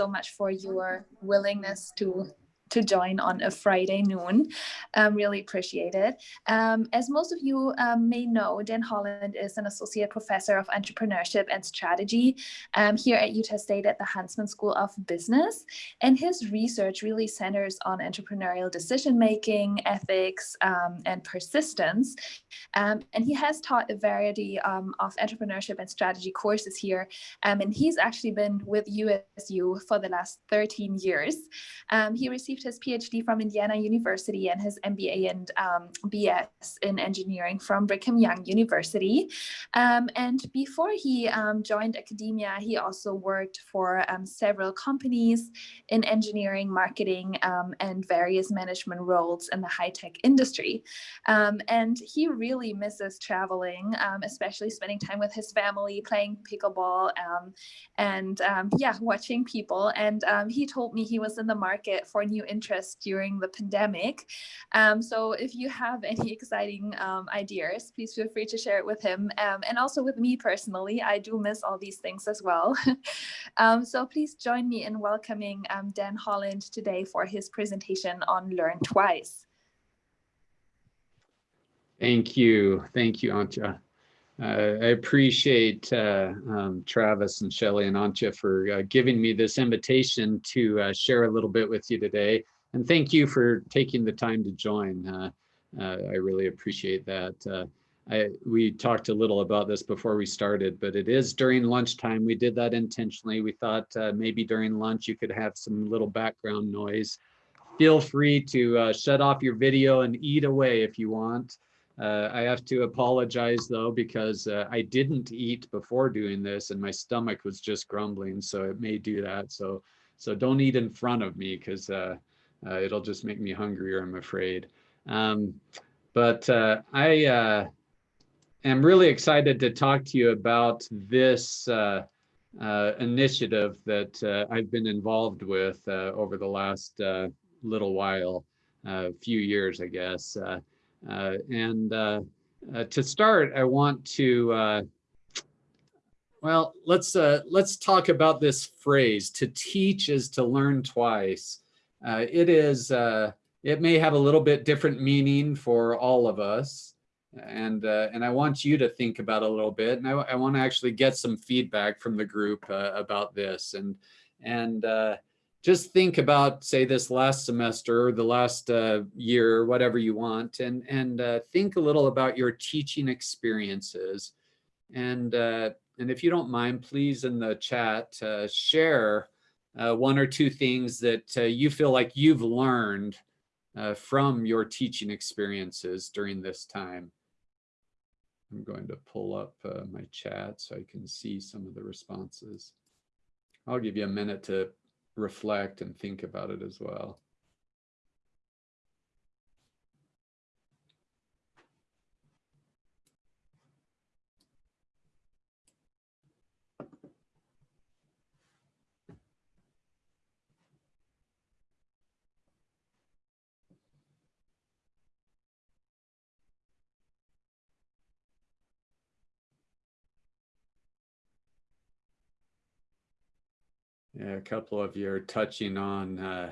so much for your willingness to to join on a Friday noon. Um, really appreciate it. Um, as most of you um, may know, Dan Holland is an associate professor of entrepreneurship and strategy um, here at Utah State at the Huntsman School of Business. And his research really centers on entrepreneurial decision making, ethics, um, and persistence. Um, and he has taught a variety of entrepreneurship and strategy courses here. and he's actually been with USU for the last 13 years. he received received his PhD from Indiana University and his MBA and um, BS in engineering from Brigham Young University. Um, and before he um, joined academia, he also worked for um, several companies in engineering, marketing, um, and various management roles in the high-tech industry. Um, and he really misses traveling, especially spending time with his family, playing pickleball, and yeah, watching people. And he told me he was in the market for new interest during the pandemic. Um, so if you have any exciting um, ideas, please feel free to share it with him um, and also with me personally. I do miss all these things as well. Um, so please join me in welcoming um, Dan Holland today for his presentation on Learn Twice. Thank you. Thank you, Antje. Uh, I appreciate uh, um, Travis and Shelly and Antje for uh, giving me this invitation to uh, share a little bit with you today. And thank you for taking the time to join. Uh, uh, I really appreciate that. I, we talked a little about this before we started, but it is during lunchtime. We did that intentionally. We thought maybe during lunch you could have some little background noise. Feel free to shut off your video and eat away if you want. Uh, I have to apologize though, because uh, I didn't eat before doing this and my stomach was just grumbling. So it may do that. So, so don't eat in front of me because uh, uh, it'll just make me hungrier, I'm afraid. Um, but uh, I uh, am really excited to talk to you about this initiative that I've been involved with over the last little while, a few years, I guess. Uh, and uh, uh, to start, I want to, well, let's let's talk about this phrase, to teach is to learn twice. it is, it may have a little bit different meaning for all of us and uh, and I want you to think about a little bit, and I, I want to actually get some feedback from the group uh, about this, and and uh, just think about, say, this last semester or the last uh, year, whatever you want, and, and uh, think a little about your teaching experiences. And, uh, and if you don't mind, please in the chat, uh, share uh, one or two things that uh, you feel like you've learned from your teaching experiences during this time. I'm going to pull up my chat so I can see some of the responses. I'll give you a minute to reflect and think about it as well. Yeah, a couple of you are touching on uh,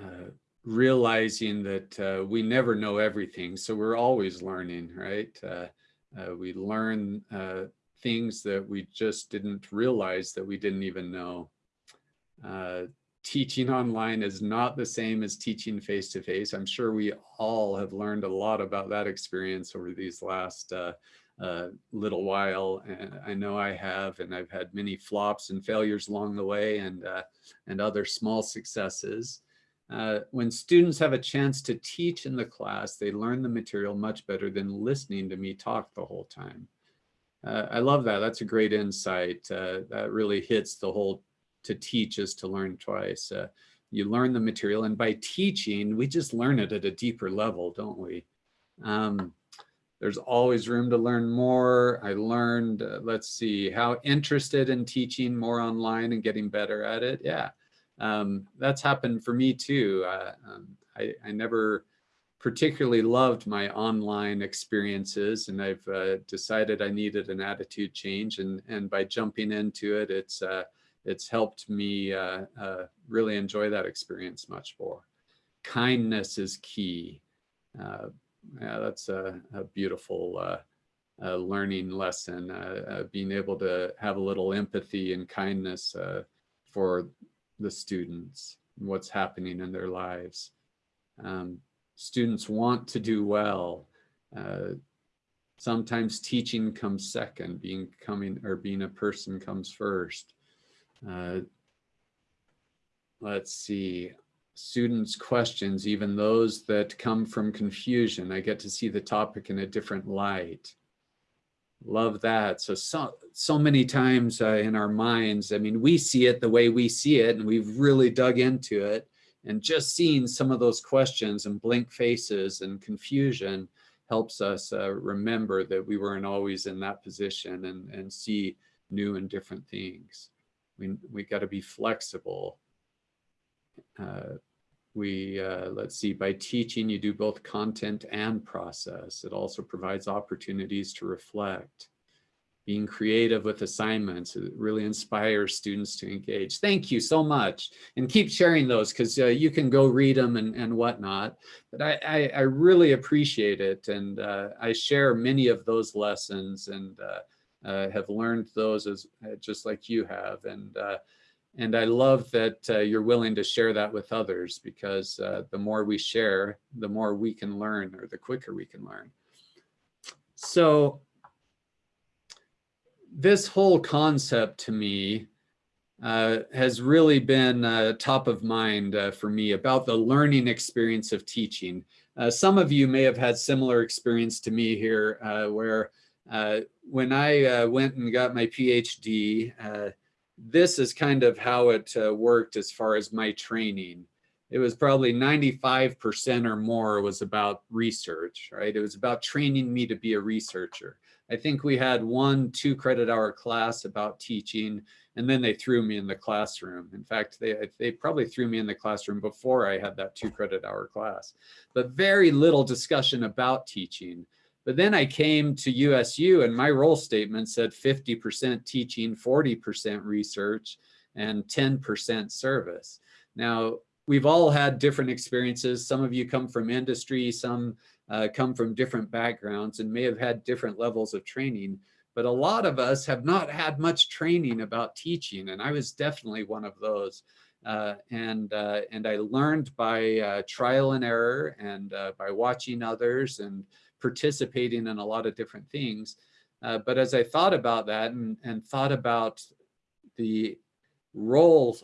uh, realizing that uh, we never know everything. So we're always learning, right? Uh, uh, we learn uh, things that we just didn't realize that we didn't even know. teaching online is not the same as teaching face-to-face. -face. I'm sure we all have learned a lot about that experience over these last a little while. And I know I have, and I've had many flops and failures along the way and, uh, and other small successes. Uh, when students have a chance to teach in the class, they learn the material much better than listening to me talk the whole time. Uh, I love that. That's a great insight. Uh, that really hits the whole to teach is to learn twice. Uh, you learn the material and by teaching, we just learn it at a deeper level, don't we? Um, there's always room to learn more. I learned, uh, let's see, how interested in teaching more online and getting better at it. Yeah, um, that's happened for me too. Uh, um, I, I, never particularly loved my online experiences and I've uh, decided I needed an attitude change and, and by jumping into it, it's, uh, it's helped me uh, uh, really enjoy that experience much more. Kindness is key. Uh, yeah, that's a, a beautiful uh, uh, learning lesson, uh, being able to have a little empathy and kindness for the students, what's happening in their lives. Um, students want to do well. sometimes teaching comes second, being coming or being a person comes first. Uh, let's see, students' questions, even those that come from confusion. I get to see the topic in a different light. Love that. So, so, so many times uh, in our minds, I mean, we see it the way we see it, and we've really dug into it. And just seeing some of those questions and blank faces and confusion helps us uh, remember that we weren't always in that position and, and see new and different things. We, we got to be flexible. Uh, we, uh, let's see, by teaching, you do both content and process. It also provides opportunities to reflect. Being creative with assignments, it really inspires students to engage. Thank you so much. And keep sharing those because uh, you can go read them and, and whatnot. But I, I, I really appreciate it. And uh, I share many of those lessons and uh, have learned those as just like you have. And and I love that uh, you're willing to share that with others because uh, the more we share, the more we can learn or the quicker we can learn. So this whole concept to me uh, has really been uh, top of mind uh, for me about the learning experience of teaching. Uh, some of you may have had similar experience to me here where when I went and got my PhD, this is kind of how it uh, worked as far as my training. It was probably 95% or more was about research, right? It was about training me to be a researcher. I think we had one two credit hour class about teaching, and then they threw me in the classroom. In fact, they, they probably threw me in the classroom before I had that two credit hour class, but very little discussion about teaching. But then I came to USU and my role statement said 50% teaching, 40% research, and 10% service. Now, we've all had different experiences. Some of you come from industry, some uh, come from different backgrounds and may have had different levels of training. But a lot of us have not had much training about teaching, and I was definitely one of those. Uh, and uh, and I learned by uh, trial and error and uh, by watching others and participating in a lot of different things. Uh, but as I thought about that and, and thought about the role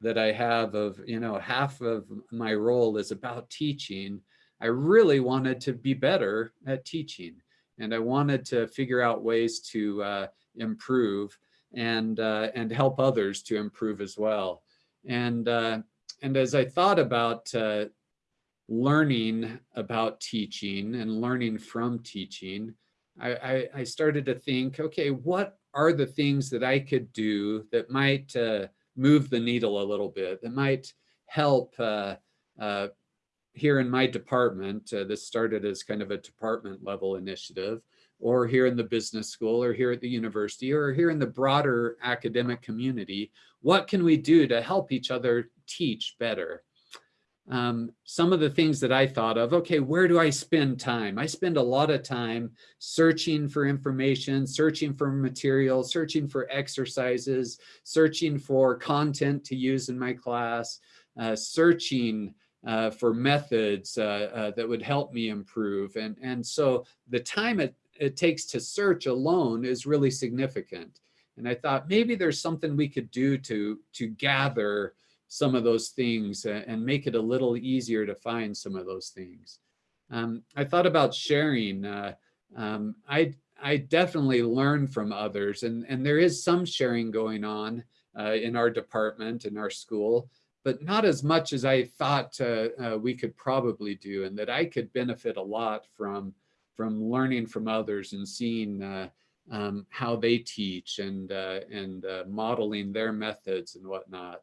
that I have of, you know, half of my role is about teaching, I really wanted to be better at teaching. And I wanted to figure out ways to uh, improve and, uh, and help others to improve as well. And, uh, and as I thought about uh, learning about teaching and learning from teaching, I, I, I, started to think, okay, what are the things that I could do that might uh, move the needle a little bit, that might help uh, uh, here in my department. Uh, this started as kind of a department level initiative, or here in the business school, or here at the university, or here in the broader academic community. What can we do to help each other teach better? Um, some of the things that I thought of, okay, where do I spend time? I spend a lot of time searching for information, searching for material, searching for exercises, searching for content to use in my class, uh, searching uh, for methods uh, uh that would help me improve. And, and so the time it, it takes to search alone is really significant. And I thought maybe there's something we could do to, to gather some of those things and make it a little easier to find some of those things. Um, I thought about sharing. Uh, um, I, I definitely learn from others and, and there is some sharing going on uh, in our department, in our school, but not as much as I thought uh, uh we could probably do and that I could benefit a lot from, from learning from others and seeing uh, um, how they teach and, uh, and modeling their methods and whatnot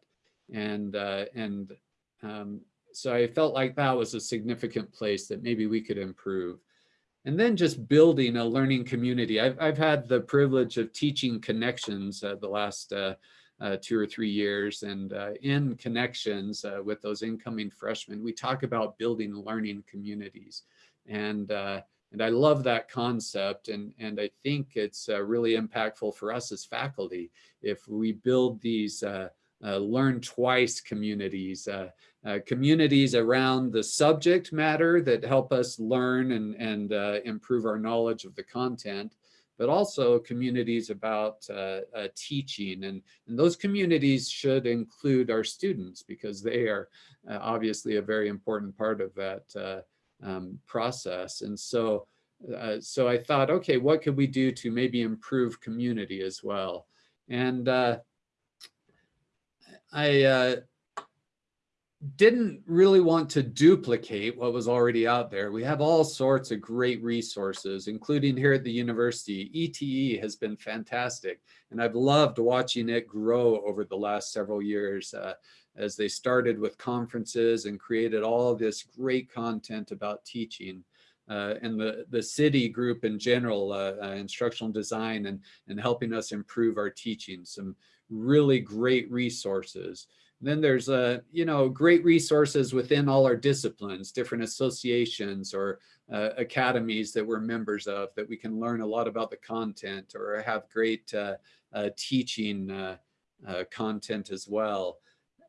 and uh, and um, so I felt like that was a significant place that maybe we could improve. And then just building a learning community. I've, I've had the privilege of teaching connections uh, the last uh, uh, two or three years. And uh, in connections uh, with those incoming freshmen, we talk about building learning communities. And, uh, and I love that concept. And, and I think it's really impactful for us as faculty if we build these uh, learn twice communities, communities around the subject matter that help us learn and, and improve our knowledge of the content but also communities about uh, uh, teaching. And, and those communities should include our students because they are uh, obviously a very important part of that uh, um, process. And so, uh, so I thought, okay, what could we do to maybe improve community as well? And uh, I didn't really want to duplicate what was already out there. We have all sorts of great resources, including here at the university. ETE has been fantastic, and I've loved watching it grow over the last several years uh, as they started with conferences and created all this great content about teaching. Uh, and the, the CIDI group in general, uh, uh instructional design and, and helping us improve our teaching, some really great resources. Then there's, a, you know, great resources within all our disciplines, different associations or uh, academies that we're members of that we can learn a lot about the content or have great uh, uh teaching uh, uh, content as well.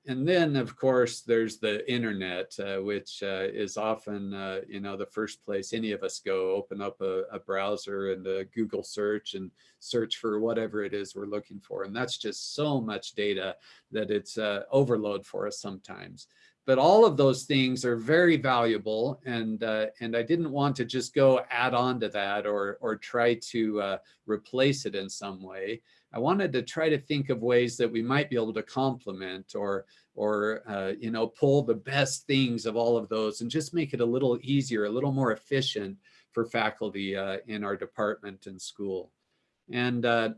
And then, of course, there's the internet, uh, which uh, is often, uh, you know, the first place any of us go, open up a, a, browser and a Google search and search for whatever it is we're looking for. And that's just so much data that it's uh, overload for us sometimes. But all of those things are very valuable. And, uh, and I didn't want to just go add on to that or, or try to uh, replace it in some way. I wanted to try to think of ways that we might be able to complement or, or uh, you know, pull the best things of all of those and just make it a little easier, a little more efficient for faculty uh, in our department and school. And uh,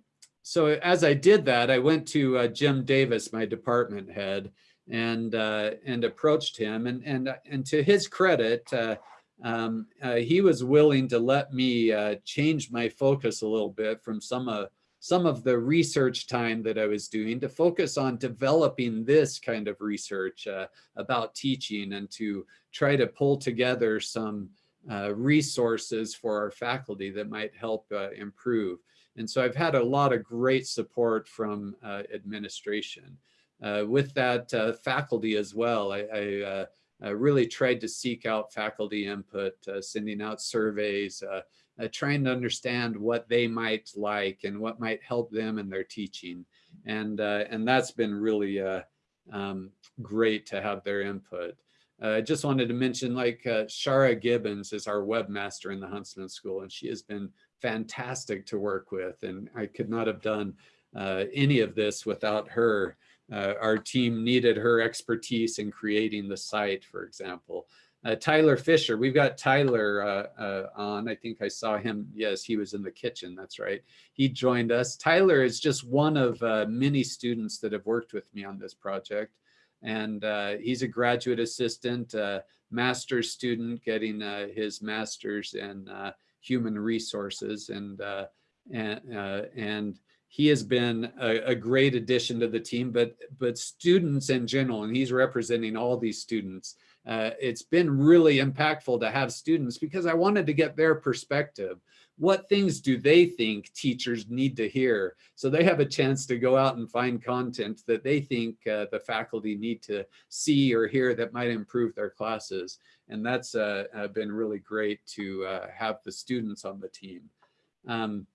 so as I did that, I went to uh, Jim Davis, my department head, and uh, and approached him. And and and to his credit, uh, um, he was willing to let me change my focus a little bit from some of some of the research time that I was doing to focus on developing this kind of research uh, about teaching and to try to pull together some uh, resources for our faculty that might help uh, improve. And so I've had a lot of great support from uh, administration. Uh, with that uh, faculty as well, I, I uh, really tried to seek out faculty input, uh, sending out surveys, uh, uh, trying to understand what they might like and what might help them in their teaching. And, uh, and that's been really uh, um, great to have their input. I just wanted to mention like Shara Gibbons is our webmaster in the Huntsman School and she has been fantastic to work with and I could not have done any of this without her uh, our team needed her expertise in creating the site, for example. Uh, Tyler Fisher, we've got Tyler uh, uh, on. I think I saw him. Yes, he was in the kitchen. That's right. He joined us. Tyler is just one of uh, many students that have worked with me on this project. And uh, he's a graduate assistant, master's student getting his master's in human resources. And, and, and he has been a, a, great addition to the team, but but students in general, and he's representing all these students. Uh, it's been really impactful to have students because I wanted to get their perspective. What things do they think teachers need to hear? So they have a chance to go out and find content that they think uh, the faculty need to see or hear that might improve their classes. And that's uh, uh been really great to uh, have the students on the team. Um,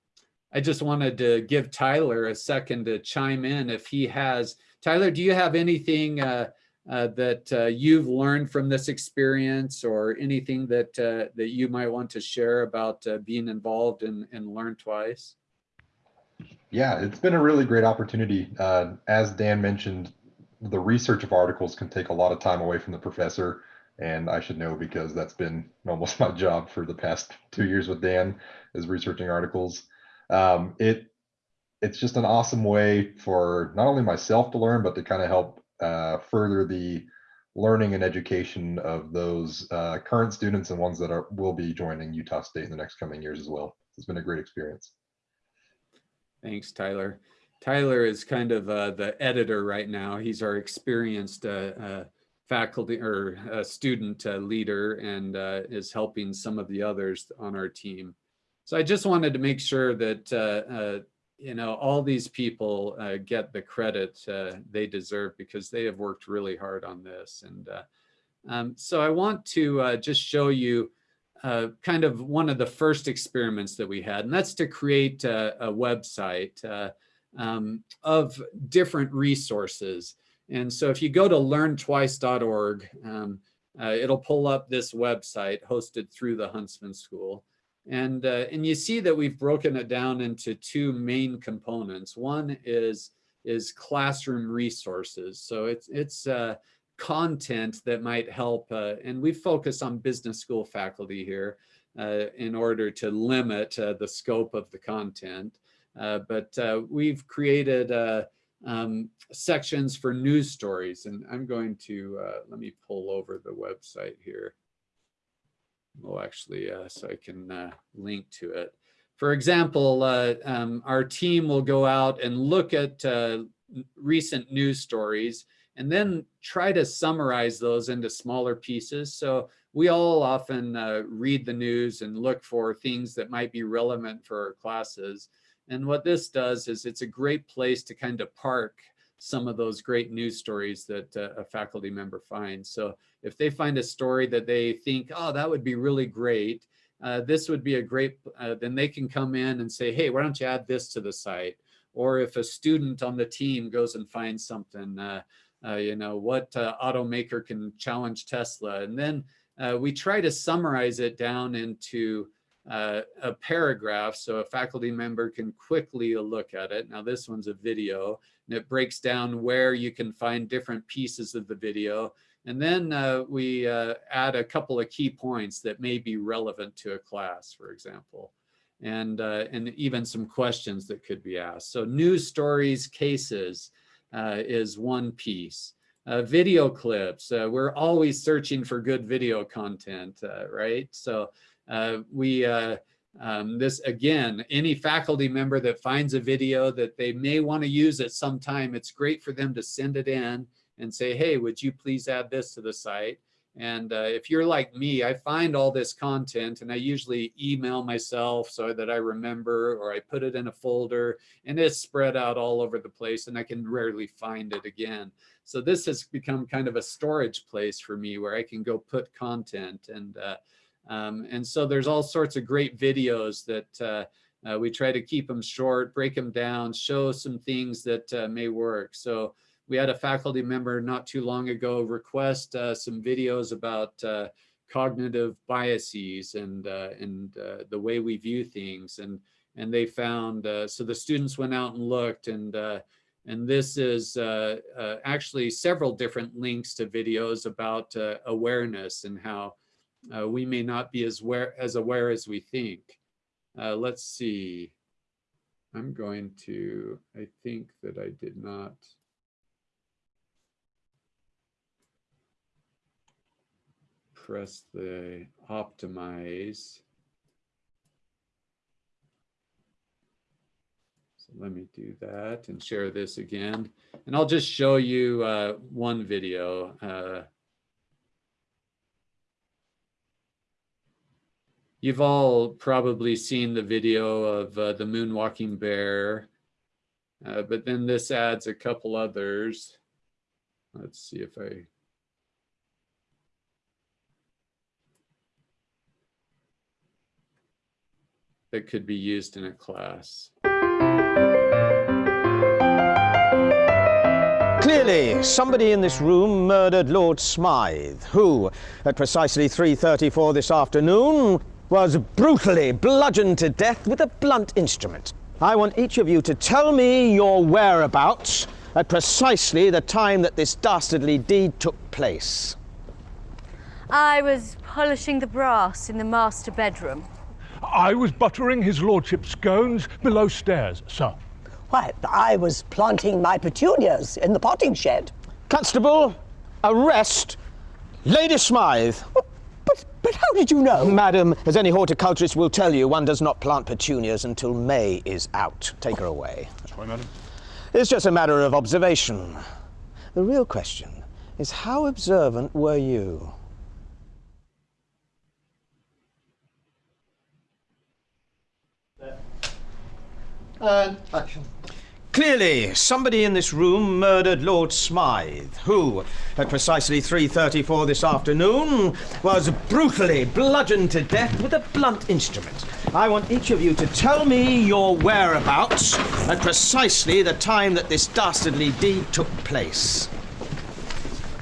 I just wanted to give Tyler a second to chime in if he has. Tyler, do you have anything uh, that uh, you've learned from this experience or anything that uh, that you might want to share about uh, being involved in, in Learn Twice? Yeah, it's been a really great opportunity. Uh, as Dan mentioned, the research of articles can take a lot of time away from the professor. And I should know because that's been almost my job for the past two years with Dan is researching articles um, it it's just an awesome way for not only myself to learn, but to kind of help uh, further the learning and education of those uh, current students and ones that are will be joining Utah State in the next coming years as well. It's been a great experience. Thanks, Tyler. Tyler is kind of uh, the editor right now. He's our experienced uh, uh, faculty or uh, student uh, leader and is helping some of the others on our team. So I just wanted to make sure that, you know, all these people get the credit they deserve because they have worked really hard on this. And um, so I want to just show you uh, kind of one of the first experiments that we had, and that's to create a, a website uh, um, of different resources. And so if you go to learntwice.org, um, uh, it'll pull up this website hosted through the Huntsman School. And, uh, and you see that we've broken it down into two main components. One is, is classroom resources. So it's, it's uh, content that might help, uh, and we focus on business school faculty here uh, in order to limit uh, the scope of the content. Uh, but we've created um, sections for news stories, and I'm going to, let me pull over the website here. Well, actually, so I can link to it. For example, um, our team will go out and look at recent news stories and then try to summarize those into smaller pieces. So we all often uh, read the news and look for things that might be relevant for our classes. And what this does is it's a great place to kind of park some of those great news stories that uh, a faculty member finds. So if they find a story that they think, oh, that would be really great, uh, this would be a great, uh, then they can come in and say, hey, why don't you add this to the site? Or if a student on the team goes and finds something, uh, uh, you know, what uh, automaker can challenge Tesla. And then we try to summarize it down into uh, a paragraph so a faculty member can quickly look at it. Now this one's a video and it breaks down where you can find different pieces of the video. And then uh, we uh, add a couple of key points that may be relevant to a class, for example, and, and even some questions that could be asked. So news stories, cases, uh, is one piece. Uh, video clips, uh, we're always searching for good video content, uh, right? So uh, we, uh, um, this again, any faculty member that finds a video that they may want to use at some time, it's great for them to send it in and say, hey, would you please add this to the site? And uh, if you're like me, I find all this content and I usually email myself so that I remember or I put it in a folder and it's spread out all over the place and I can rarely find it again. So this has become kind of a storage place for me where I can go put content and uh, um, and so there's all sorts of great videos that uh, uh we try to keep them short, break them down, show some things that uh, may work. So we had a faculty member not too long ago request uh, some videos about uh, cognitive biases and uh, and the way we view things and and they found so the students went out and looked and and this is actually several different links to videos about awareness and how Uh, we may not be as aware as aware as we think. Uh, let's see. I'm going to, I think that I did not. press the optimize. So let me do that and share this again. And I'll just show you uh, one video. Uh, you've all probably seen the video of uh, the moonwalking bear, uh, but then this adds a couple others. Let's see if I that could be used in a class. Clearly, somebody in this room murdered Lord Smythe, who, at precisely 3.34 this afternoon, was brutally bludgeoned to death with a blunt instrument. I want each of you to tell me your whereabouts at precisely the time that this dastardly deed took place. I was polishing the brass in the master bedroom. I was buttering his lordship's scones below stairs, sir. Why, I was planting my petunias in the potting shed. Constable, arrest Lady Smythe. But, but how did you know? Madam, as any horticulturist will tell you, one does not plant petunias until May is out. Take her away. That's right, madam. It's just a matter of observation. The real question is how observant were you? And action. Clearly, somebody in this room murdered Lord Smythe, who, at precisely 3.34 this afternoon, was brutally bludgeoned to death with a blunt instrument. I want each of you to tell me your whereabouts at precisely the time that this dastardly deed took place.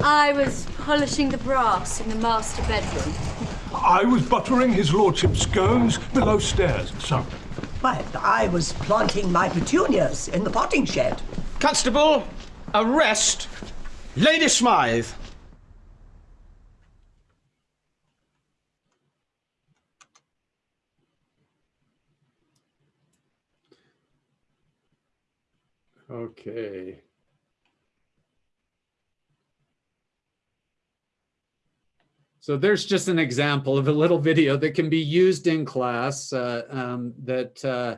I was polishing the brass in the master bedroom. I was buttering his lordship's scones below stairs, sir. But I was planting my petunias in the potting shed. Constable, arrest Lady Smythe. Okay. So there's just an example of a little video that can be used in class uh, um, that uh,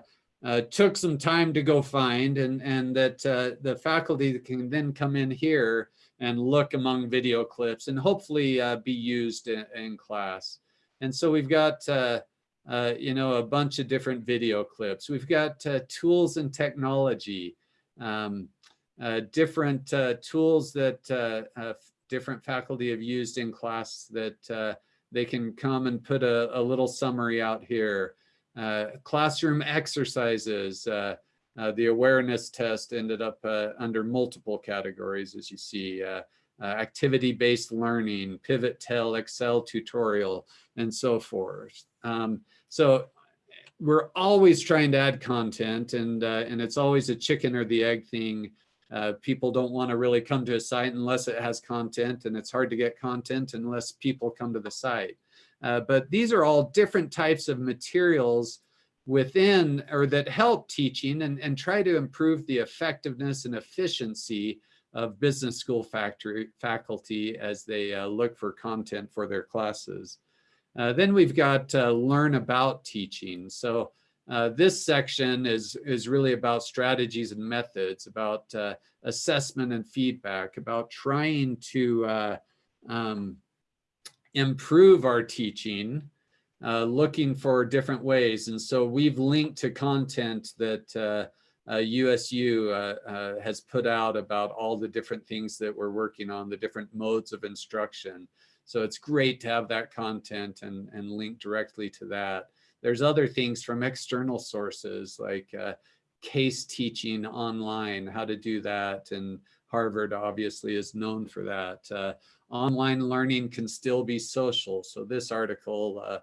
uh, took some time to go find and, and that uh, the faculty can then come in here and look among video clips and hopefully uh, be used in, in, class. And so we've got, uh, you know, a bunch of different video clips. We've got tools and technology, um, different tools that different faculty have used in class that uh, they can come and put a, a little summary out here. Uh, classroom exercises, uh, uh the awareness test ended up uh, under multiple categories, as you see. Uh, activity-based learning, pivot table, Excel tutorial, and so forth. Um, so we're always trying to add content and, and it's always a chicken or the egg thing uh, people don't want to really come to a site unless it has content and it's hard to get content unless people come to the site. Uh, but these are all different types of materials within or that help teaching and, and try to improve the effectiveness and efficiency of business school factory, faculty as they uh, look for content for their classes. Uh, then we've got learn about teaching. So uh, this section is, is really about strategies and methods, about uh, assessment and feedback, about trying to uh, um, improve our teaching, uh, looking for different ways. And so we've linked to content that USU uh, has put out about all the different things that we're working on, the different modes of instruction. So it's great to have that content and, and link directly to that. There's other things from external sources like uh, case teaching online, how to do that. And Harvard obviously is known for that. Uh, online learning can still be social. So this article, uh,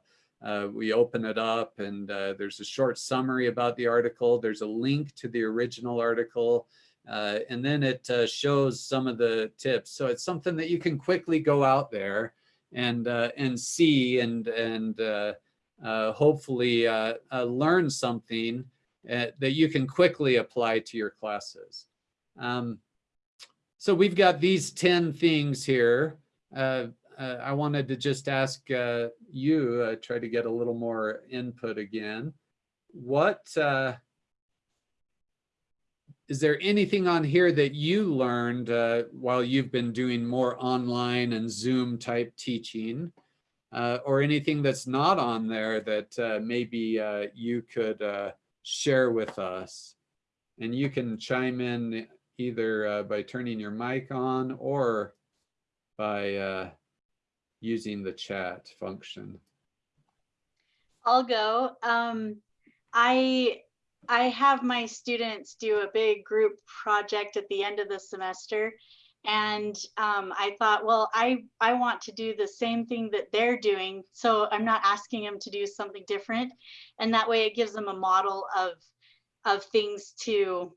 uh, we open it up and uh, there's a short summary about the article. There's a link to the original article. Uh, and then it uh, shows some of the tips. So it's something that you can quickly go out there and and see and and hopefully uh, uh, learn something that you can quickly apply to your classes. Um, so we've got these 10 things here. I wanted to just ask you, try to get a little more input again. What, is there anything on here that you learned uh, while you've been doing more online and Zoom type teaching uh, or anything that's not on there that uh, maybe uh, you could uh, share with us. And you can chime in either uh, by turning your mic on or by uh, using the chat function. I'll go. Um, I I have my students do a big group project at the end of the semester and um, I thought, well, I, I want to do the same thing that they're doing. So I'm not asking them to do something different. And that way it gives them a model of, of things to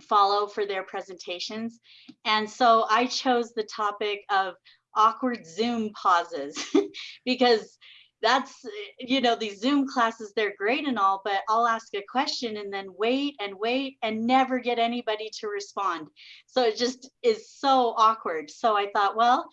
follow for their presentations. And so I chose the topic of awkward Zoom pauses because that's you know these zoom classes they're great and all but i'll ask a question and then wait and wait and never get anybody to respond. So it just is so awkward. So i thought well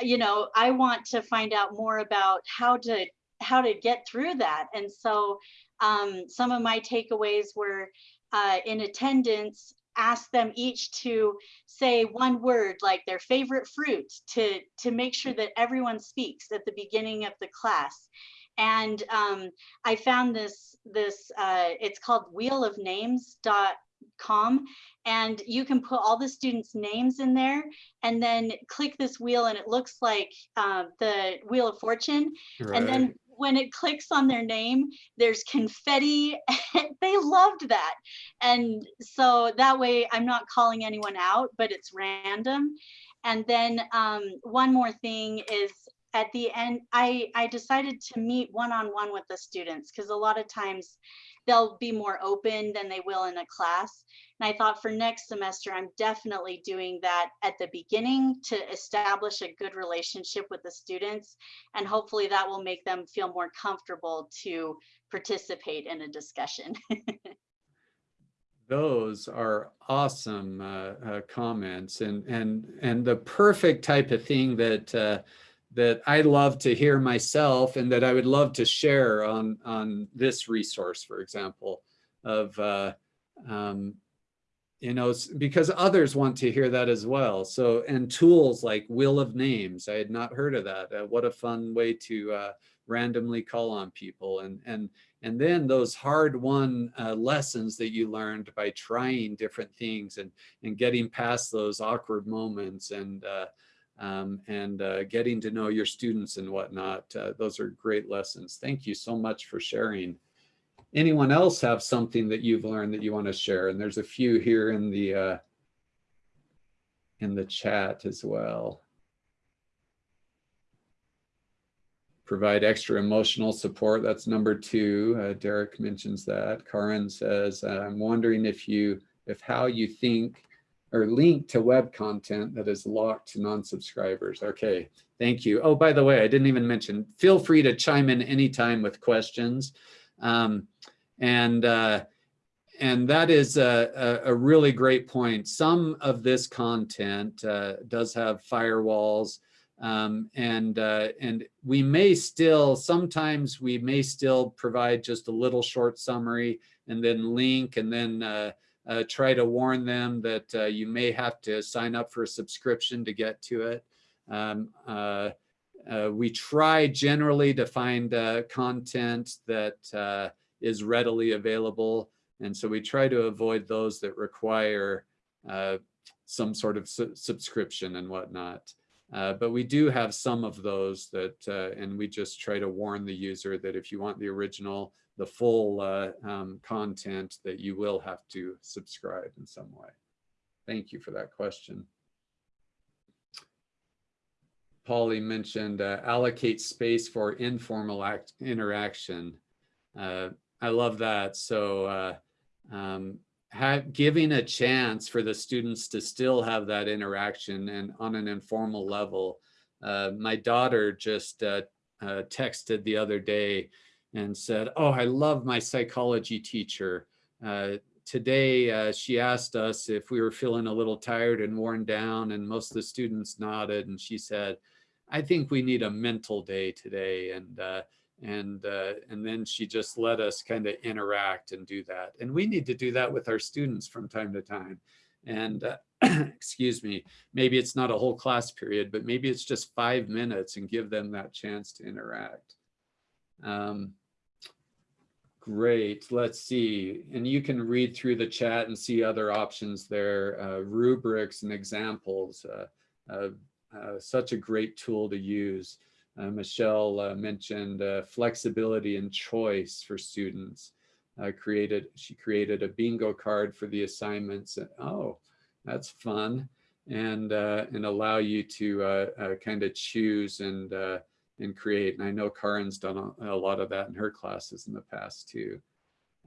you know i want to find out more about how to how to get through that. And so um, some of my takeaways were uh, in attendance ask them each to say one word like their favorite fruit to to make sure that everyone speaks at the beginning of the class. And um, I found this this uh, it's called wheel of names.com and you can put all the students names in there and then click this wheel and it looks like uh, the wheel of fortune. And then when it clicks on their name, there's confetti. they loved that. And so that way I'm not calling anyone out, but it's random. And then um, one more thing is at the end, I, I decided to meet one-on-one -on -one with the students because a lot of times they'll be more open than they will in a class. And I thought for next semester, I'm definitely doing that at the beginning to establish a good relationship with the students. And hopefully that will make them feel more comfortable to participate in a discussion. Those are awesome uh, uh, comments and, and, and the perfect type of thing that uh, that I love to hear myself and that I would love to share on, on this resource, for example, of, uh, um, you know, because others want to hear that as well. So, and tools like Wheel of Names, I had not heard of that. Uh, what a fun way to uh, randomly call on people. And, and, and then those hard won uh, lessons that you learned by trying different things and, and getting past those awkward moments and, uh, um, and uh, getting to know your students and whatnot. Uh, those are great lessons. Thank you so much for sharing. Anyone else have something that you've learned that you want to share? And there's a few here in the uh, in the chat as well. Provide extra emotional support. That's number two. Uh, Derek mentions that. Karin says, I'm wondering if you, if how you think or link to web content that is locked to non-subscribers. Okay, thank you. Oh, by the way, I didn't even mention, feel free to chime in anytime with questions. Um, and, uh, and that is a, a, really great point. Some of this content uh, does have firewalls um, and, uh, and we may still, sometimes we may still provide just a little short summary and then link and then uh, uh, try to warn them that uh, you may have to sign up for a subscription to get to it. Um, uh, uh we try generally to find uh, content that uh, is readily available. And so we try to avoid those that require some sort of su subscription and whatnot. but we do have some of those that, and we just try to warn the user that if you want the original the full uh, um, content that you will have to subscribe in some way. Thank you for that question. Polly mentioned uh, allocate space for informal act interaction. Uh, I love that. So uh, um, giving a chance for the students to still have that interaction and on an informal level. Uh, my daughter just uh, texted the other day and said, oh, I love my psychology teacher. Uh, today, uh, she asked us if we were feeling a little tired and worn down and most of the students nodded and she said, I think we need a mental day today. And, uh, and, uh, and then she just let us kind of interact and do that. And we need to do that with our students from time to time. And uh, excuse me, maybe it's not a whole class period, but maybe it's just five minutes and give them that chance to interact. Um, great, let's see. And you can read through the chat and see other options there, uh, rubrics and examples. Uh, uh, uh such a great tool to use. Uh, Michelle uh, mentioned flexibility and choice for students. created She created a bingo card for the assignments. And, Oh, that's fun. And, and allow you to kind of choose and and create. And I know Karin's done a, a lot of that in her classes in the past too.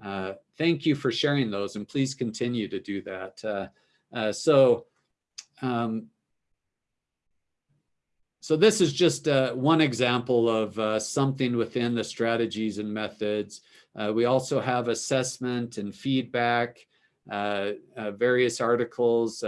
Uh, thank you for sharing those and please continue to do that. Uh, uh, so, um, so this is just uh, one example of uh, something within the strategies and methods. Uh, we also have assessment and feedback, various articles,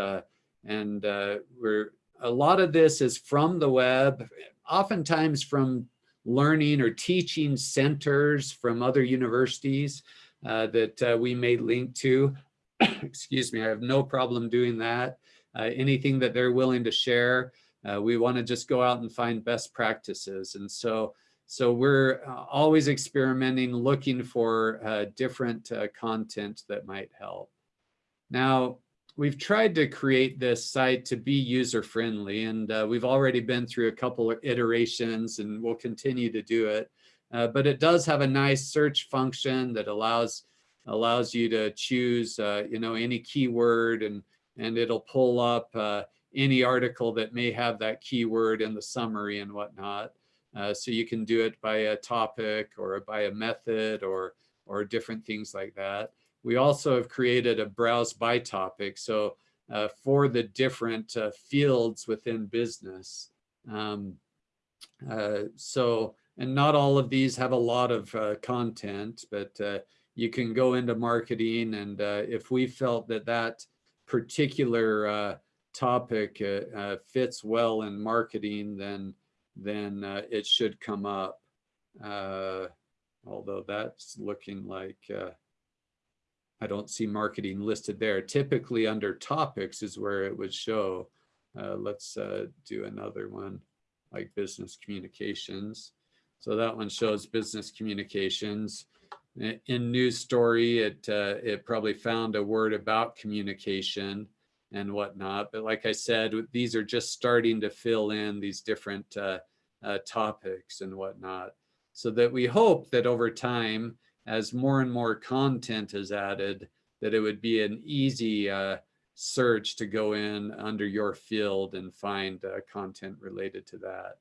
and we're a lot of this is from the web, oftentimes from learning or teaching centers from other universities uh, that uh, we may link to. excuse me, I have no problem doing that. Uh, anything that they're willing to share, uh, we want to just go out and find best practices. And so, so we're uh, always experimenting, looking for uh, different content that might help. Now, we've tried to create this site to be user friendly and uh, we've already been through a couple of iterations and we'll continue to do it. Uh, but it does have a nice search function that allows allows you to choose uh, you know any keyword and and it'll pull up uh, any article that may have that keyword in the summary and whatnot. Uh, so you can do it by a topic or by a method or or different things like that. We also have created a browse by topic. So uh, for the different uh, fields within business. Um, uh, so, and not all of these have a lot of uh, content, but uh, you can go into marketing. And uh, if we felt that that particular topic fits well in marketing, then, then it should come up. although that's looking like, I don't see marketing listed there. Typically under topics is where it would show. Uh, let's uh, do another one like business communications. So that one shows business communications. In news story, it, uh, it probably found a word about communication and whatnot. But like I said, these are just starting to fill in these different uh, uh, topics and whatnot. So that we hope that over time, as more and more content is added, that it would be an easy uh, search to go in under your field and find uh, content related to that.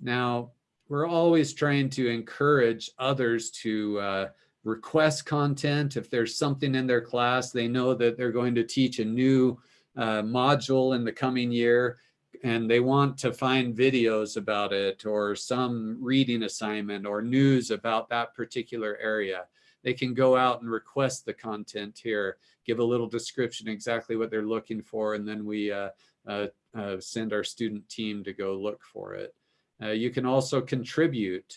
Now, we're always trying to encourage others to uh, request content. If there's something in their class, they know that they're going to teach a new uh, module in the coming year and they want to find videos about it or some reading assignment or news about that particular area, they can go out and request the content here, give a little description exactly what they're looking for, and then we uh, uh, uh, send our student team to go look for it. Uh, you can also contribute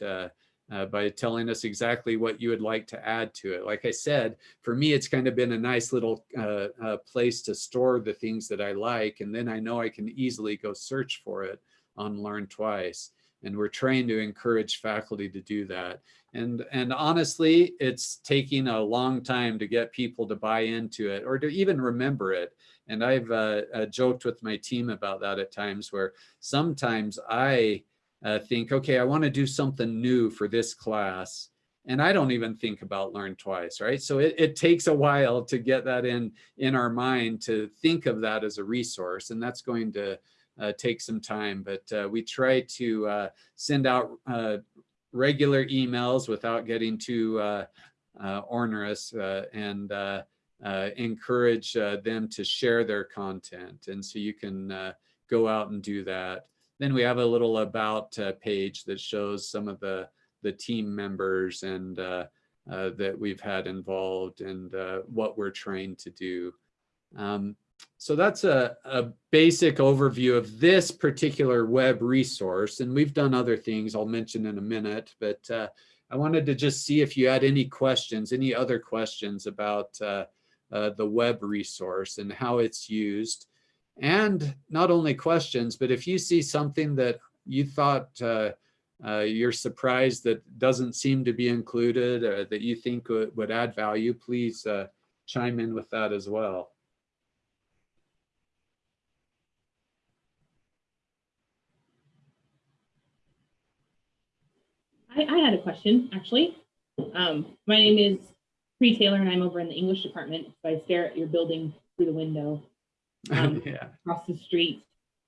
uh, by telling us exactly what you would like to add to it. Like I said, for me, it's kind of been a nice little uh, uh, place to store the things that I like, and then I know I can easily go search for it on Learn Twice. And we're trying to encourage faculty to do that. And, and honestly, it's taking a long time to get people to buy into it or to even remember it. And I've uh, uh, joked with my team about that at times where sometimes I uh, think, okay, I want to do something new for this class. And I don't even think about learn twice, right? So it, it takes a while to get that in, in our mind to think of that as a resource. And that's going to uh, take some time, but uh, we try to uh, send out uh, regular emails without getting too uh, onerous and encourage them to share their content. And so you can go out and do that. Then we have a little about uh, page that shows some of the, the team members and uh, uh, that we've had involved and uh, what we're trained to do. Um, so that's a, a basic overview of this particular web resource. And we've done other things I'll mention in a minute, but uh, I wanted to just see if you had any questions, any other questions about uh, the web resource and how it's used and not only questions, but if you see something that you thought uh, uh, you're surprised that doesn't seem to be included or that you think would, add value, please uh, chime in with that as well. I, I had a question, actually. Um, my name is Pre Taylor, and I'm over in the English department. So I stare at your building through the window um, yeah. across the street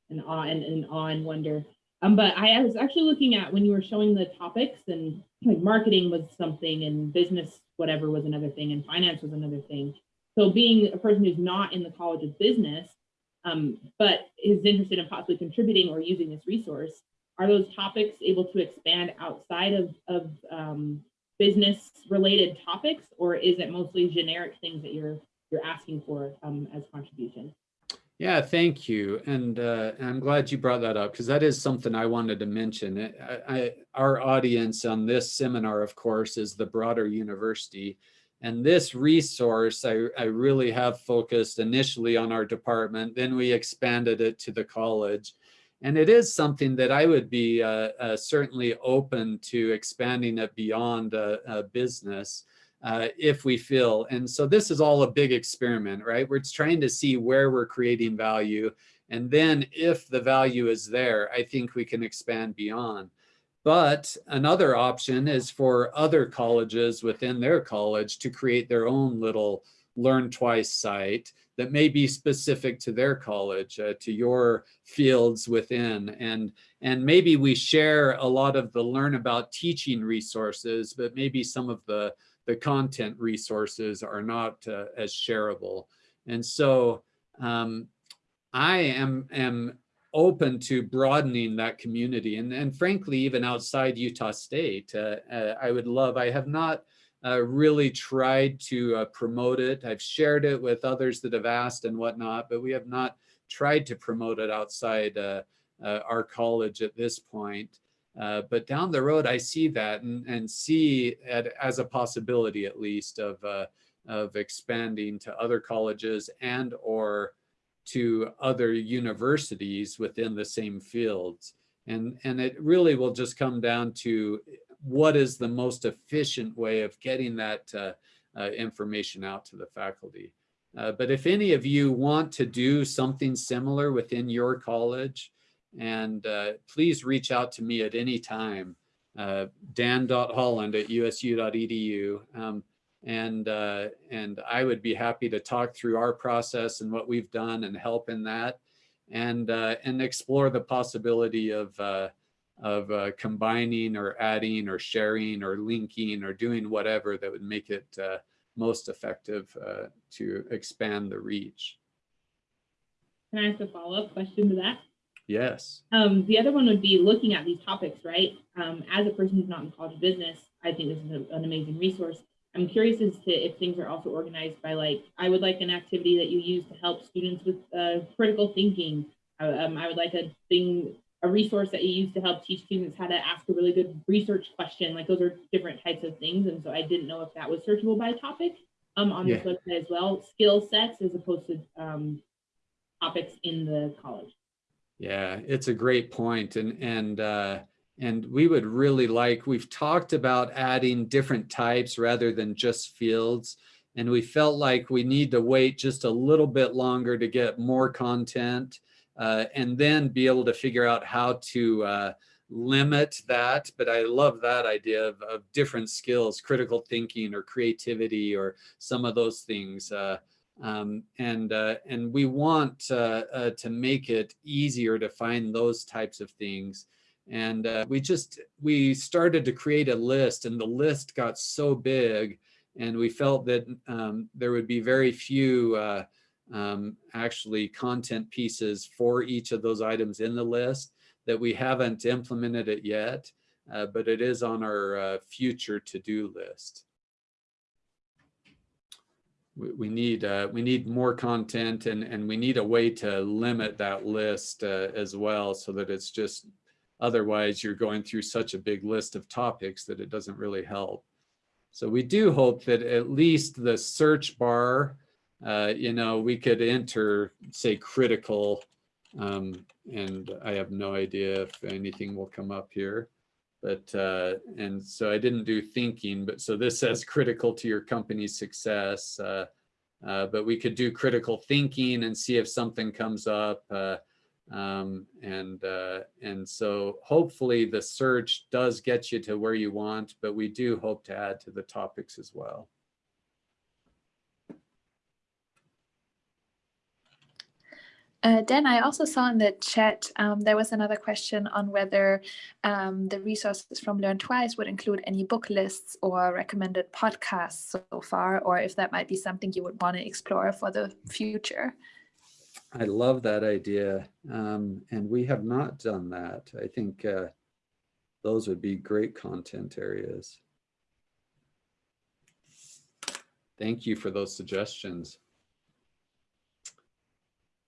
and awe and, and awe and wonder. Um, but I, I was actually looking at when you were showing the topics and like marketing was something and business whatever was another thing and finance was another thing. So being a person who's not in the College of Business, um, but is interested in possibly contributing or using this resource, are those topics able to expand outside of, of um, business related topics or is it mostly generic things that you're you're asking for um, as contributions? Yeah, thank you. And uh, I'm glad you brought that up because that is something I wanted to mention. I, I, our audience on this seminar, of course, is the broader university. And this resource, I, I really have focused initially on our department, then we expanded it to the college. And it is something that I would be uh, uh, certainly open to expanding it beyond business uh, if we feel. And so this is all a big experiment, right? We're trying to see where we're creating value. And then if the value is there, I think we can expand beyond. But another option is for other colleges within their college to create their own little learn twice site that may be specific to their college, uh, to your fields within. And, and maybe we share a lot of the learn about teaching resources, but maybe some of the, the content resources are not uh, as shareable. And so um, I am, am open to broadening that community and, and frankly, even outside Utah State. Uh, uh, I would love, I have not uh, really tried to uh, promote it. I've shared it with others that have asked and whatnot, but we have not tried to promote it outside uh, our college at this point. But down the road, I see that and, and see it as a possibility, at least, of, of expanding to other colleges and or to other universities within the same fields. And, and it really will just come down to what is the most efficient way of getting that uh, uh, information out to the faculty. Uh, but if any of you want to do something similar within your college, and uh, please reach out to me at any time, uh, dan.holland at usu.edu. Um, and uh, and I would be happy to talk through our process and what we've done and help in that, and uh, and explore the possibility of uh, of uh, combining or adding or sharing or linking or doing whatever that would make it most effective to expand the reach. Can I ask a follow-up question to that? Yes. Um, the other one would be looking at these topics, right? Um, as a person who's not in college business, I think this is a, an amazing resource. I'm curious as to if things are also organized by like, I would like an activity that you use to help students with uh, critical thinking. Um, I would like a thing, a resource that you use to help teach students how to ask a really good research question. Like those are different types of things. And so I didn't know if that was searchable by topic um, on yeah. this website as well. Skill sets as opposed to um, topics in the college. Yeah, it's a great point. And, and uh, and we would really like, we've talked about adding different types rather than just fields. And we felt like we need to wait just a little bit longer to get more content uh, and then be able to figure out how to uh, limit that. But I love that idea of, of, different skills, critical thinking or creativity or some of those things. Uh, um, and uh, and we want uh, uh, to make it easier to find those types of things and uh, we just, we started to create a list and the list got so big and we felt that um, there would be very few uh, um, actually content pieces for each of those items in the list that we haven't implemented it yet, uh, but it is on our uh, future to-do list. We, we need uh, we need more content and and we need a way to limit that list uh, as well so that it's just Otherwise, you're going through such a big list of topics that it doesn't really help. So we do hope that at least the search bar, uh, you know, we could enter, say, critical, um, and I have no idea if anything will come up here. But, uh, and so I didn't do thinking, but so this says critical to your company's success. Uh, uh but we could do critical thinking and see if something comes up. Uh, um, and uh, and so hopefully the search does get you to where you want, but we do hope to add to the topics as well. Uh, Dan, I also saw in the chat um, there was another question on whether um, the resources from Learn Twice would include any book lists or recommended podcasts so far, or if that might be something you would want to explore for the future. I love that idea. Um, and we have not done that. I think uh, those would be great content areas. Thank you for those suggestions.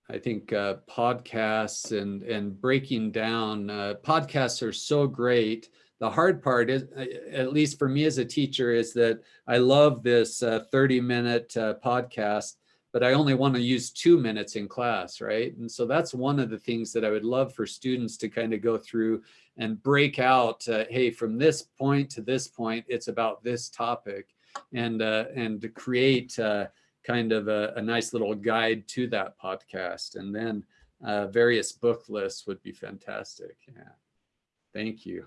I think uh, podcasts and, and breaking down, uh, podcasts are so great the hard part is, uh, at least for me as a teacher, is that I love this uh, 30 minute uh, podcast, but I only want to use two minutes in class, right? And so that's one of the things that I would love for students to kind of go through and break out, hey, from this point to this point, it's about this topic and, uh, and to create uh, kind of a, a, nice little guide to that podcast. And then uh, various book lists would be fantastic. Yeah. Thank you.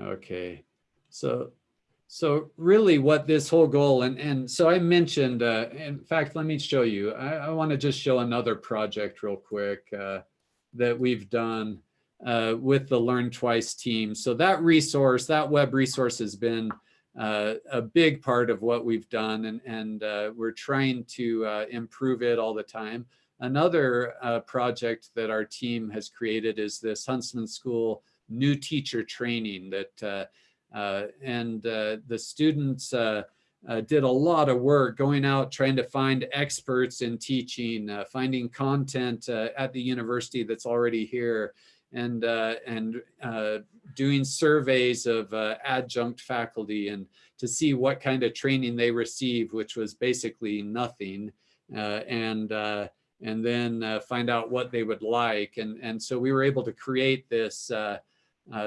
Okay, so so really what this whole goal and and so I mentioned uh, in fact let me show you I, I want to just show another project real quick uh, that we've done uh, with the Learn Twice team. So that resource, that web resource has been uh, a big part of what we've done and, and uh, we're trying to uh, improve it all the time. Another uh, project that our team has created is this Huntsman School new teacher training that uh, uh, and the students did a lot of work going out trying to find experts in teaching, finding content at the university that's already here and uh, and uh, doing surveys of uh, adjunct faculty and to see what kind of training they receive, which was basically nothing, and and then find out what they would like. And and so we were able to create this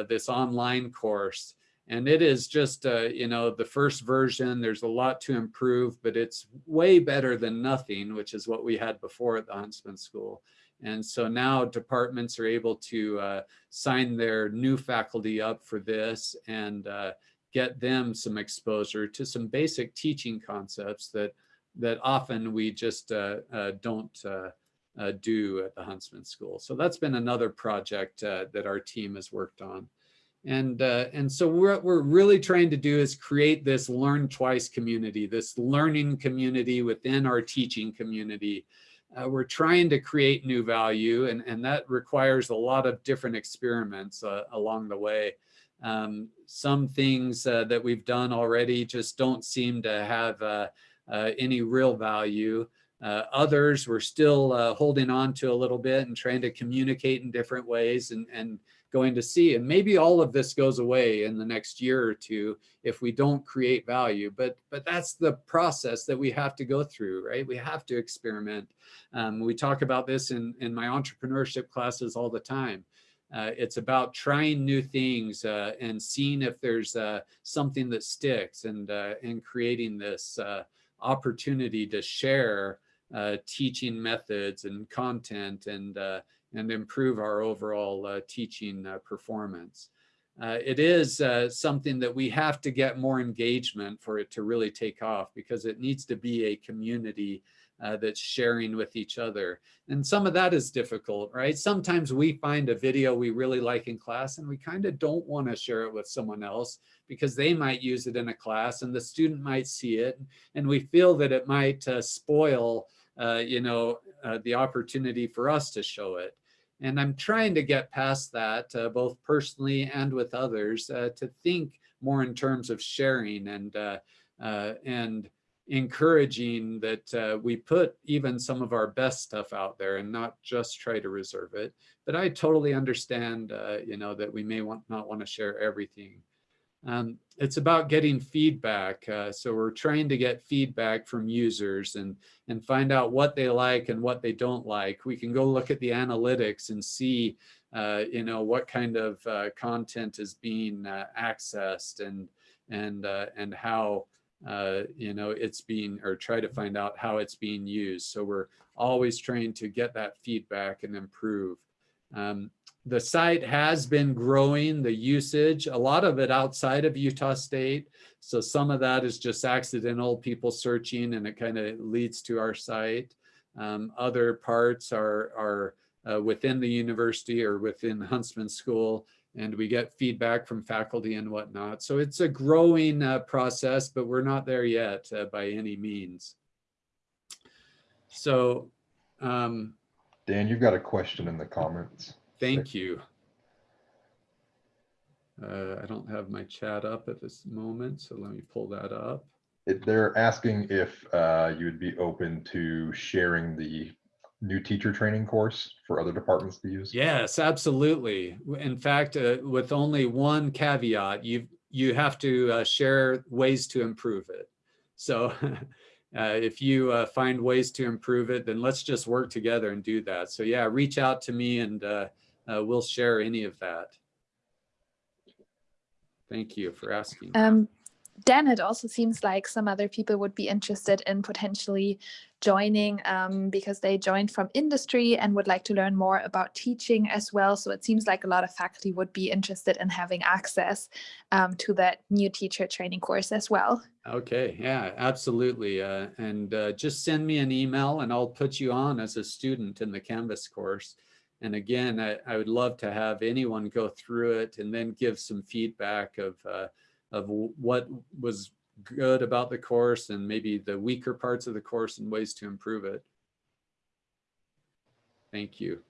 this online course. And it is just, uh, you know, the first version, there's a lot to improve, but it's way better than nothing, which is what we had before at the Huntsman School. And so now departments are able to uh, sign their new faculty up for this and uh, get them some exposure to some basic teaching concepts that that often we just uh, uh don't uh, uh, do at the Huntsman School. So that's been another project that our team has worked on. And, and so what we're really trying to do is create this learn twice community, this learning community within our teaching community uh, we're trying to create new value and, and that requires a lot of different experiments uh, along the way. Um, some things uh, that we've done already just don't seem to have uh, uh, any real value. Uh, others we're still holding on to a little bit and trying to communicate in different ways and, and going to see. And maybe all of this goes away in the next year or two if we don't create value. But but that's the process that we have to go through, right? We have to experiment. Um, we talk about this in, in my entrepreneurship classes all the time. Uh, it's about trying new things uh, and seeing if there's uh, something that sticks and, uh, and creating this uh, opportunity to share uh, teaching methods and content and and improve our overall uh, teaching uh, performance. Uh, it is uh, something that we have to get more engagement for it to really take off because it needs to be a community uh, that's sharing with each other. And some of that is difficult, right? Sometimes we find a video we really like in class and we kind of don't want to share it with someone else because they might use it in a class and the student might see it and we feel that it might uh, spoil, you know, the opportunity for us to show it. And I'm trying to get past that, uh, both personally and with others, uh, to think more in terms of sharing and uh, uh and encouraging that uh, we put even some of our best stuff out there and not just try to reserve it. But I totally understand, uh, you know, that we may want not want to share everything. Um, it's about getting feedback. Uh, so we're trying to get feedback from users and, and find out what they like and what they don't like. We can go look at the analytics and see, uh, you know, what kind of uh, content is being uh, accessed and, and, uh, and how, uh, you know, it's being, or try to find out how it's being used. So we're always trying to get that feedback and improve. Um, the site has been growing the usage, a lot of it outside of Utah State. So some of that is just accidental people searching and it kind of leads to our site. Um, other parts are, are uh, within the university or within Huntsman School and we get feedback from faculty and whatnot. So it's a growing uh, process, but we're not there yet uh, by any means. So, um, Dan, you've got a question in the comments. Thank you. Uh, I don't have my chat up at this moment, so let me pull that up. It, they're asking if uh, you would be open to sharing the new teacher training course for other departments to use. Yes, absolutely. In fact, uh, with only one caveat, you you have to uh, share ways to improve it. So uh, if you uh, find ways to improve it, then let's just work together and do that. So yeah, reach out to me and uh, we'll share any of that. Thank you for asking. Um, Dan, it also seems like some other people would be interested in potentially joining um, because they joined from industry and would like to learn more about teaching as well. So it seems like a lot of faculty would be interested in having access um, to that new teacher training course as well. Okay, yeah, absolutely. Uh, and uh, just send me an email and I'll put you on as a student in the Canvas course. And again, I, I would love to have anyone go through it and then give some feedback of uh, of what was good about the course and maybe the weaker parts of the course and ways to improve it. Thank you.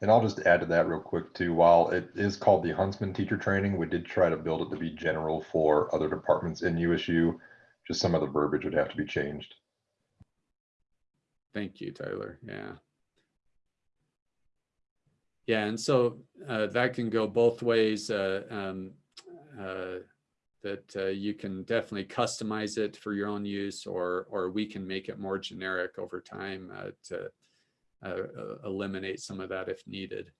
And I'll just add to that real quick too. While it is called the Huntsman Teacher Training, we did try to build it to be general for other departments in USU. Just some of the verbiage would have to be changed. Thank you, Tyler. Yeah. Yeah, and so uh, that can go both ways. Uh, um, uh, that uh, you can definitely customize it for your own use or or we can make it more generic over time uh, to uh, eliminate some of that if needed.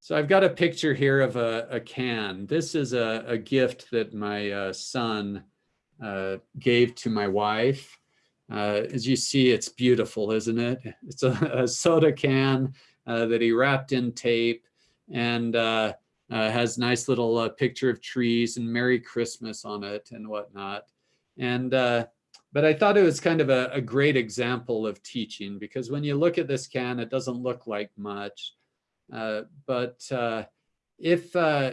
So I've got a picture here of a, a can. This is a, a gift that my son gave to my wife. as you see, it's beautiful, isn't it? It's a, a soda can that he wrapped in tape and uh, has nice little uh, picture of trees and Merry Christmas on it and whatnot. And uh, but I thought it was kind of a, a, great example of teaching because when you look at this can, it doesn't look like much. Uh, but uh, if uh,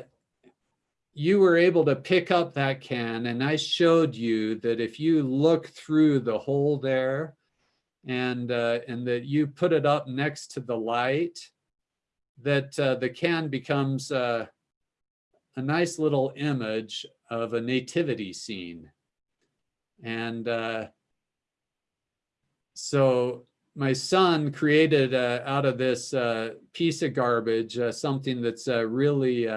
you were able to pick up that can and I showed you that if you look through the hole there and, and that you put it up next to the light, that uh, the can becomes uh, a nice little image of a nativity scene. And uh, so my son created uh, out of this uh, piece of garbage uh, something that's really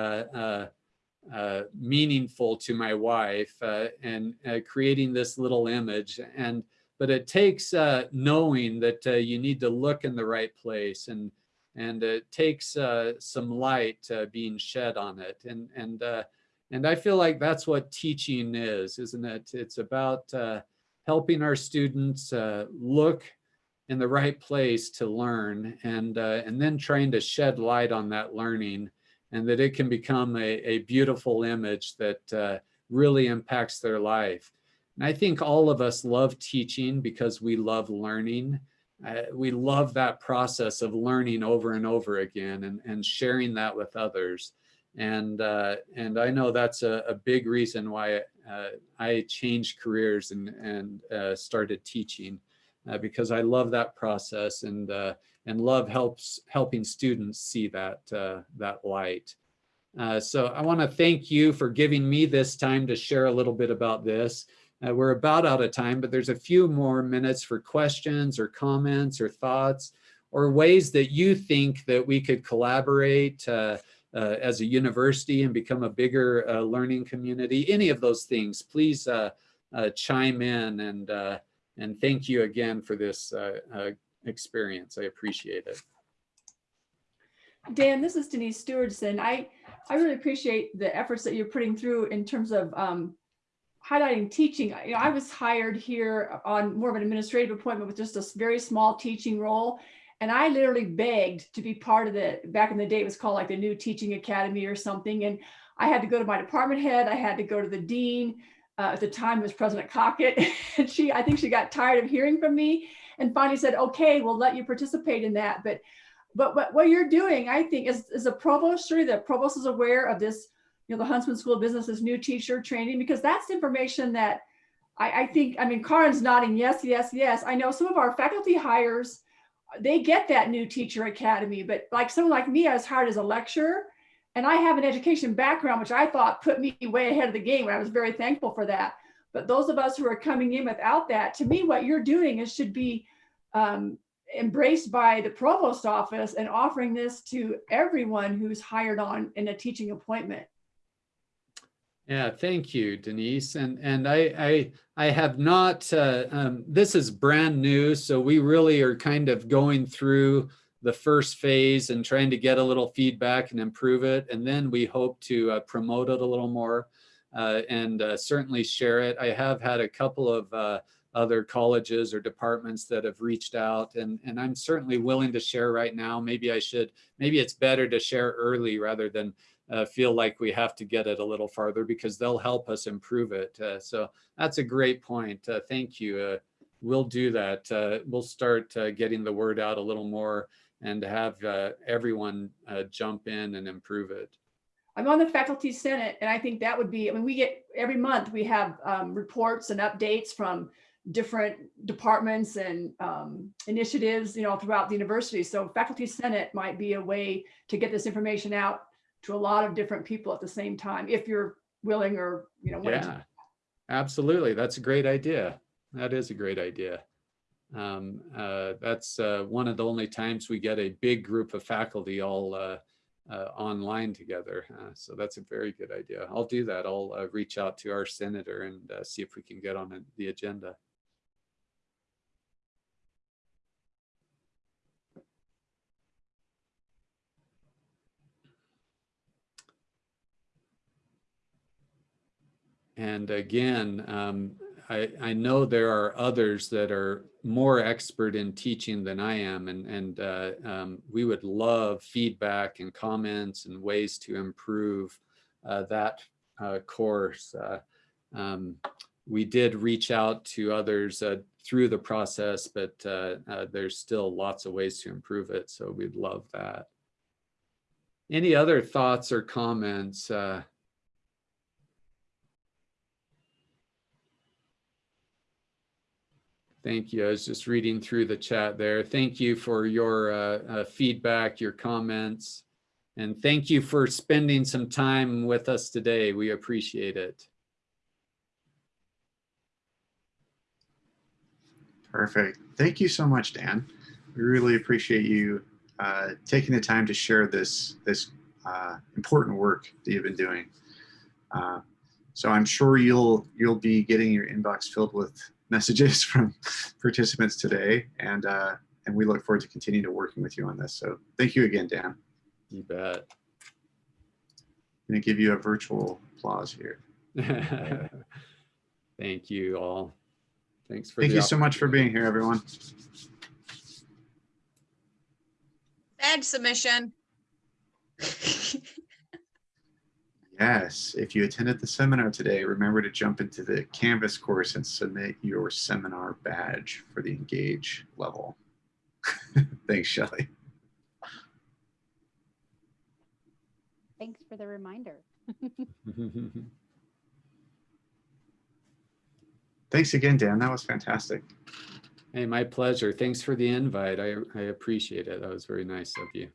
meaningful to my wife and creating this little image. And but it takes knowing that you need to look in the right place and and it takes uh, some light uh, being shed on it. And, and, uh, and I feel like that's what teaching is, isn't it? It's about uh, helping our students uh, look in the right place to learn and, uh, and then trying to shed light on that learning and that it can become a, a beautiful image that really impacts their life. And I think all of us love teaching because we love learning uh, we love that process of learning over and over again and, and sharing that with others. And, uh, and I know that's a, a big reason why uh, I changed careers and, and uh, started teaching uh, because I love that process and, uh, and love helps helping students see that, that light. so I want to thank you for giving me this time to share a little bit about this. Uh, we're about out of time, but there's a few more minutes for questions or comments or thoughts or ways that you think that we could collaborate uh, uh, as a university and become a bigger uh, learning community. Any of those things, please uh, uh, chime in and, and thank you again for this experience. I appreciate it. Dan, this is Denise Stewardson. I, I really appreciate the efforts that you're putting through in terms of um, highlighting teaching, you know, I was hired here on more of an administrative appointment with just a very small teaching role. And I literally begged to be part of the, back in the day, it was called like the new teaching academy or something. And I had to go to my department head. I had to go to the dean. Uh, at the time was President Cockett. and she, I think she got tired of hearing from me and finally said, okay, we'll let you participate in that. But, but, but what you're doing, I think, is, is a provost, sure, the provost is aware of this you know, the Huntsman School of Business's new teacher training, because that's information that I, I think, I mean, Karen's nodding, yes, yes, yes. I know some of our faculty hires, they get that new teacher academy, but like someone like me, I was hired as a lecturer. And I have an education background, which I thought put me way ahead of the game. I was very thankful for that. But those of us who are coming in without that, to me, what you're doing is should be um, embraced by the provost office and offering this to everyone who's hired on in a teaching appointment. Yeah, thank you, Denise. And and I I I have not. Uh, um, this is brand new, so we really are kind of going through the first phase and trying to get a little feedback and improve it, and then we hope to uh, promote it a little more uh, and uh, certainly share it. I have had a couple of uh, other colleges or departments that have reached out, and and I'm certainly willing to share right now. Maybe I should. Maybe it's better to share early rather than uh, feel like we have to get it a little farther because they'll help us improve it. Uh, so that's a great point. Uh, thank you. Uh, we'll do that. Uh, we'll start uh, getting the word out a little more and have everyone jump in and improve it. I'm on the faculty senate and I think that would be, I mean, we get every month we have um, reports and updates from different departments and um, initiatives, you know, throughout the university. So faculty senate might be a way to get this information out to a lot of different people at the same time, if you're willing or, you know, Yeah, absolutely. That's a great idea. That is a great idea. Um, uh, that's uh, one of the only times we get a big group of faculty all uh, uh, online together. Uh, so that's a very good idea. I'll do that. I'll uh, reach out to our senator and see if we can get on the agenda. And again, um, I, I know there are others that are more expert in teaching than I am, and, and uh, um, we would love feedback and comments and ways to improve uh, that uh, course. Uh, um, we did reach out to others uh, through the process, but uh, there's still lots of ways to improve it, so we'd love that. Any other thoughts or comments? Thank you. I was just reading through the chat there. Thank you for your uh, uh, feedback, your comments, and thank you for spending some time with us today. We appreciate it. Perfect. Thank you so much, Dan. We really appreciate you uh, taking the time to share this, this uh, important work that you've been doing. Uh, so I'm sure you'll, you'll be getting your inbox filled with messages from participants today. And, uh, and we look forward to continuing to working with you on this. So thank you again, Dan. You bet. I'm gonna give you a virtual applause here. Thank you all. Thanks for Thank you so much for being here, everyone. Badge submission. Yes, if you attended the seminar today, remember to jump into the Canvas course and submit your seminar badge for the Engage level. Thanks, Shelley. Thanks for the reminder. Thanks again, Dan. That was fantastic. Hey, my pleasure. Thanks for the invite. I, I appreciate it. That was very nice of you.